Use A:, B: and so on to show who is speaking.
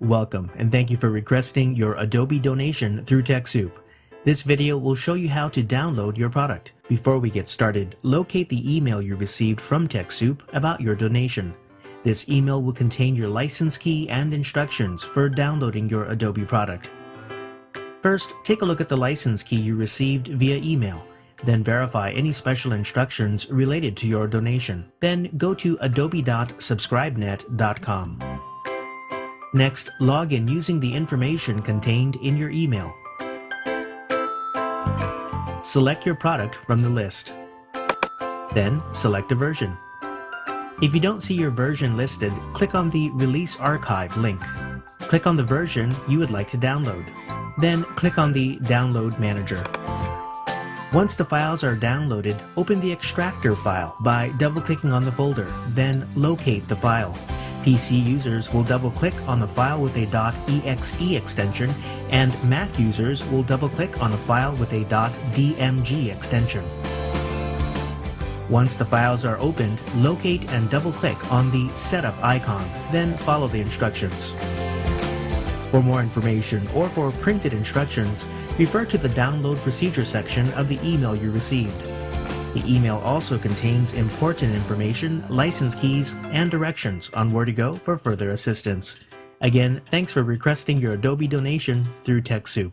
A: Welcome and thank you for requesting your Adobe donation through TechSoup. This video will show you how to download your product. Before we get started, locate the email you received from TechSoup about your donation. This email will contain your license key and instructions for downloading your Adobe product. First, take a look at the license key you received via email. Then verify any special instructions related to your donation. Then go to adobe.subscribenet.com. Next, log in using the information contained in your email. Select your product from the list. Then, select a version. If you don't see your version listed, click on the Release Archive link. Click on the version you would like to download. Then click on the Download Manager. Once the files are downloaded, open the extractor file by double-clicking on the folder, then locate the file. PC users will double-click on the file with a .exe extension, and Mac users will double-click on the file with a .dmg extension. Once the files are opened, locate and double-click on the Setup icon, then follow the instructions. For more information or for printed instructions, refer to the Download Procedure section of the email you received. The email also contains important information, license keys, and directions on where to go for further assistance. Again, thanks for requesting your Adobe donation through TechSoup.